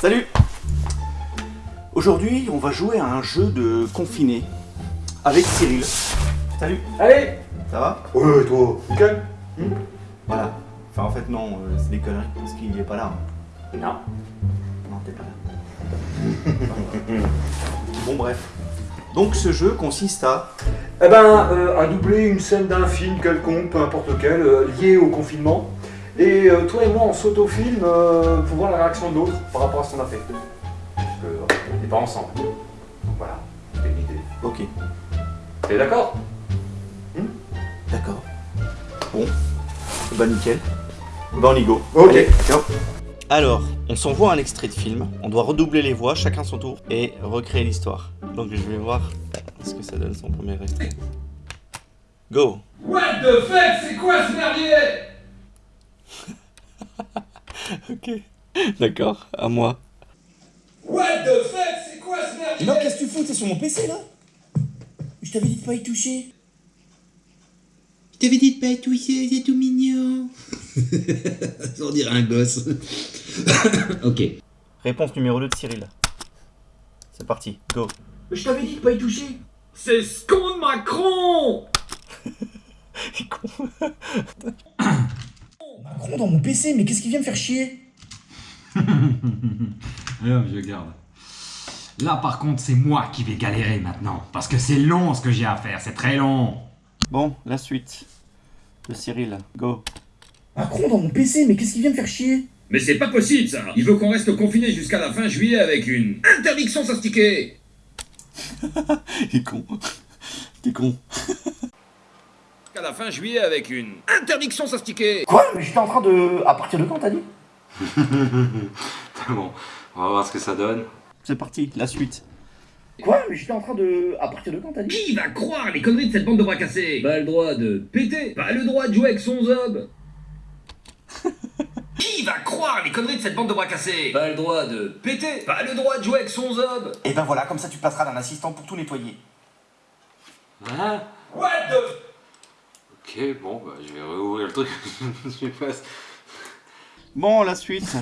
Salut Aujourd'hui, on va jouer à un jeu de confiné avec Cyril. Salut Allez Ça va? Ouais, toi, nickel Voilà. Enfin, en fait, non, euh, c'est des conneries parce qu'il est pas là. hein. Non. Non, t'es pas là. bon, bref. Donc, ce jeu consiste à. Eh ben, euh, à doubler une scène d'un film quelconque, peu importe lequel, euh, lié au confinement. Et euh, toi et moi, on s'autofilme euh, pour voir la réaction de l'autre par rapport à ce qu'on a fait. Parce que, euh, on n'est pas ensemble. Donc voilà, c'est l'idée. Ok, T'es d'accord? D'accord. Bon. Bah, nickel. Bah, on y go. Ok. Allez, ciao. Alors, on s'envoie un extrait de film, on doit redoubler les voix, chacun son tour, et recréer l'histoire. Donc je vais voir ce que ça donne son premier extrait. Go What the fuck, c'est quoi ce merdier? Ok. D'accord, à moi. What the fuck, c'est quoi ce merdier? Non, qu'est-ce que tu fous? T'es sur mon PC là? Je t'avais dit de pas y toucher. Je t'avais dit de pas y toucher, c'est tout mignon. On dirait un gosse. ok. Réponse numéro 2 de Cyril. C'est parti, go. Je t'avais dit de pas y toucher. C'est ce con de Macron Macron dans mon PC, mais qu'est-ce qui vient me faire chier? Alors, je garde. Là, par contre, c'est moi qui vais galérer maintenant. Parce que c'est long ce que j'ai à faire, c'est très long. Bon, la suite. De Cyril, go. Macron dans mon PC, mais qu'est-ce qui vient me faire chier? Mais c'est pas possible ça Il veut qu'on reste confiné jusqu'à la fin juillet avec une interdiction sans ticket Il est con. T'es con. Jusqu'à la fin juillet avec une interdiction sans ticket Quoi Mais j'étais en train de. À partir de quand t'as dit bon, on va voir ce que ça donne. C'est parti, la suite. Quoi Mais j'étais en train de. À partir de quand t'as dit Qui va croire les conneries de cette bande de bras cassés Pas le droit de péter Pas le droit de jouer avec son zob Qui va croire les conneries de cette bande de bras cassés Pas le droit de péter Pas le droit de jouer avec son zob Et ben voilà, comme ça tu passeras d'un assistant pour tout nettoyer. Hein What the Ok, bon, bah, je vais rouvrir le truc. je passe. Bon, la suite.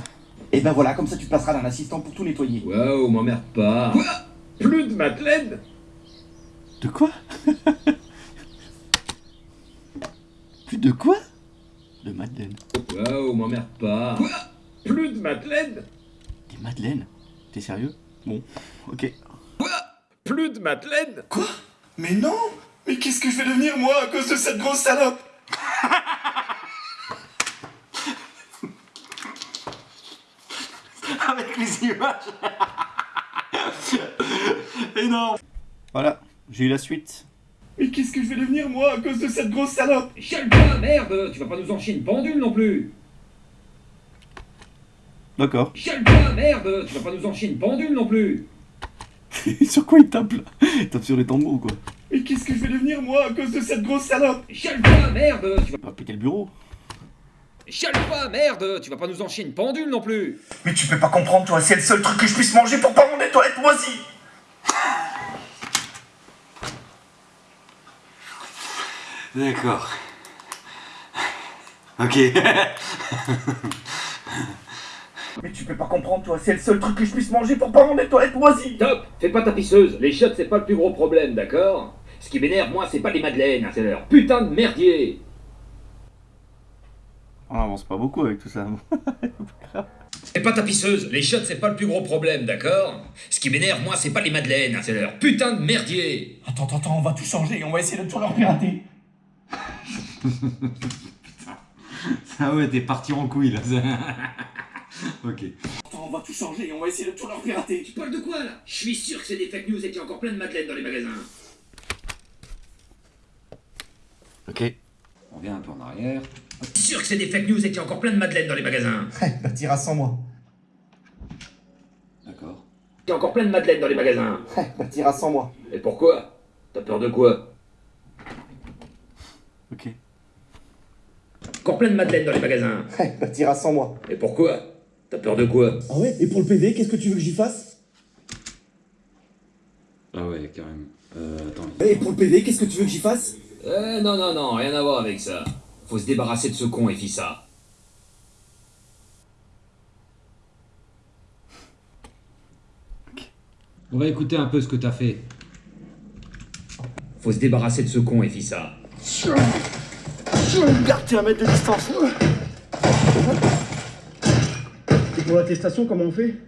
Et ben voilà, comme ça tu passeras d'un assistant pour tout nettoyer. Waouh, m'emmerde pas Quoi? Plus de Madeleine? De quoi? Plus de quoi? De Madeleine. Waouh, m'emmerde pas Quoi? Plus de Madeleine? Des Madeleines? T'es sérieux? Bon, ok. Plus de Madeleine? Quoi? Mais non Mais qu'est-ce que je vais devenir moi à cause de cette grosse salope Avec les images. Énorme. Voilà, j'ai eu la suite. Mais qu'est-ce que je vais devenir moi à cause de cette grosse salope Chale-toi, merde. Tu vas pas nous en chier une pendule non plus. D'accord. Chale-toi, merde. Tu vas pas nous en chier une pendule non plus. Sur quoi il tape là? Il tape sur les tambours quoi? Mais qu'est-ce que je vais devenir moi à cause de cette grosse salope Chale-toi, merde Tu vas... Va péter le bureau. Chale-toi, merde Tu vas pas nous en chier une pendule non plus Mais tu peux pas comprendre toi, c'est le seul truc que je puisse manger pour pas mon toilettes moisies D'accord. Ok. Mais tu peux pas comprendre toi, c'est le seul truc que je puisse manger pour pas mon toilettes moisies. Top. Fais pas ta pisseuse, les chiottes c'est pas le plus gros problème, d'accord? Ce qui m'énerve, moi, c'est pas les madeleines, c'est leur putain de merdier. On avance pas beaucoup avec tout ça. Fais pas ta pisseuse, les chiottes c'est pas le plus gros problème, d'accord? Ce qui m'énerve, moi, c'est pas les madeleines, c'est leur putain de merdier. Attends, attends, attends, on va tout changer, on va essayer de tout leur pirater Ah ouais, t'es parti en couille là. ok. Attends, on va tout changer, on va essayer de tout leur pirater Tu parles de quoi, là? Je suis sûr que c'est des fake news et qu'il y a encore plein de madeleines dans les magasins ok. On revient un peu en arrière. Je suis sûr que c'est des fake news et qu'il y a encore plein de madeleines dans les magasins bah t'iras sans moi. D'accord. Il y a encore plein de madeleines dans les magasins bah t'iras sans moi. Et pourquoi? T'as peur de quoi? Ok. Encore plein de madeleines dans les magasins bah t'iras sans moi. Et pourquoi? T'as peur de quoi? Ah ouais, et pour le PV, qu'est-ce que tu veux que j'y fasse? Ah ouais, carrément. Euh, attends. Et pour le PV, qu'est-ce que tu veux que j'y fasse? Euh, non, non, non, rien à voir avec ça. Faut se débarrasser de ce con et ça. On va écouter un peu ce que t'as fait. Faut se débarrasser de ce con, Efissa. Gardez un mètre de distance. Et pour l'attestation, comment on fait?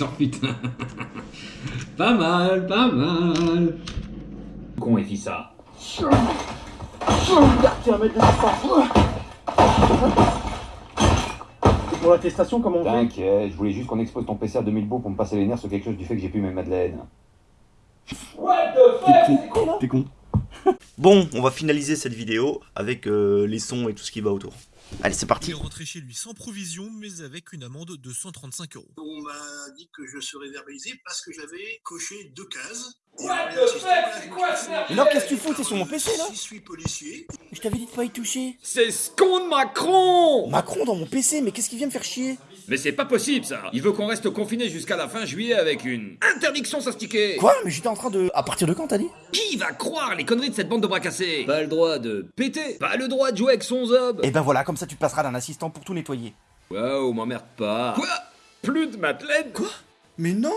Oh putain. pas mal, pas mal. Con, un mètre de distance. Et pour l'attestation, comment on fait? T'inquiète, je voulais juste qu'on expose ton PC à 2000 beaux pour me passer les nerfs sur quelque chose du fait que j'ai plus mes madeleines. What the fuck? C'est quoi T'es con. Bon, on va finaliser cette vidéo avec euh, les sons et tout ce qui va autour. Allez, c'est Il parti. est rentré chez lui sans provision, mais avec une amende de 135 euros. On m'a dit que je serais verbalisé parce que j'avais coché deux cases. What the fuck C'est quoi ce fait- Alors, qu'est-ce que tu fous T'es sur mon PC, là Je suis policier. Je t'avais dit de pas y toucher. C'est ce con de Macron Macron dans mon PC, mais qu'est-ce qui vient me faire chier? Mais c'est pas possible, ça. Il veut qu'on reste confiné jusqu'à la fin juillet avec une interdiction s'astiquer. Quoi Mais j'étais en train de. À partir de quand t'as dit Qui va croire les conneries de cette bande de bras cassés Pas le droit de péter, pas le droit de jouer avec son zob. Eh ben voilà, comme ça tu passeras d'un assistant pour tout nettoyer. Waouh, m'emmerde pas. Quoi? Plus de Madeleine Quoi? Mais non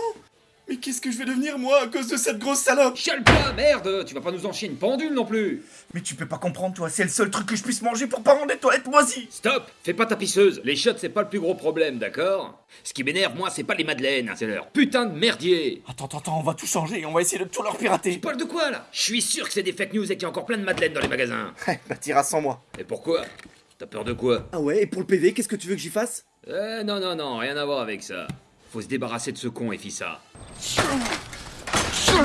Mais qu'est-ce que je vais devenir moi à cause de cette grosse salope? Chiale-toi, merde! Tu vas pas nous en chier une pendule non plus! Mais tu peux pas comprendre toi, c'est le seul truc que je puisse manger pour pas rendre les toilettes moisies. Stop! Fais pas ta pisseuse. Les shots, c'est pas le plus gros problème, d'accord? Ce qui m'énerve, moi, c'est pas les madeleines, c'est leur putain de merdier. Attends, attends, attends, on va tout changer, on va essayer de tout leur pirater. Tu parles de quoi, là? Je suis sûr que c'est des fake news et qu'il y a encore plein de madeleines dans les magasins. bah t'iras sans moi. Et pourquoi? T'as peur de quoi? Ah ouais, et pour le PV, qu'est-ce que tu veux que j'y fasse? Eh, non, non, non, rien à voir avec ça. Faut se débarrasser de ce con, Efissa.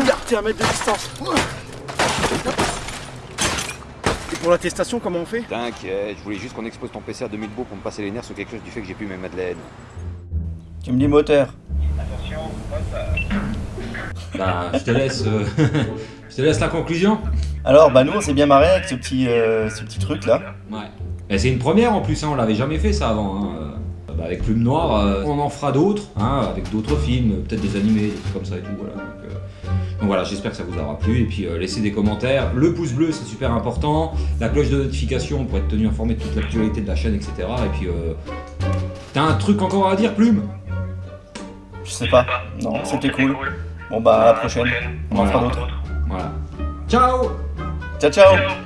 Gardez un mètre de distance. Et pour l'attestation, comment on fait? T'inquiète, je voulais juste qu'on expose ton PC à 2000 beaux pour me passer les nerfs sur quelque chose du fait que j'ai plus mes madeleines. Tu me dis moteur. Bah, je te laisse. euh, je te laisse la conclusion. Alors, bah nous, on s'est bien marré avec ce petit, euh, ce petit truc là. Ouais. Et c'est une première en plus, hein, on l'avait jamais fait ça avant. hein. Bah, avec Plume Noire, euh, on en fera d'autres, hein, avec d'autres films, peut-être des animés, des trucs comme ça et tout. Voilà. Donc, euh, donc voilà, j'espère que ça vous aura plu. Et puis euh, laissez des commentaires. Le pouce bleu, c'est super important. La cloche de notification pour être tenu informé de toute l'actualité de la chaîne, etc. Et puis, euh, t'as un truc encore à dire, Plume? Je sais pas. Non, c'était cool. Bon bah à la prochaine. On en fera d'autres. Voilà. Ciao Ciao ciao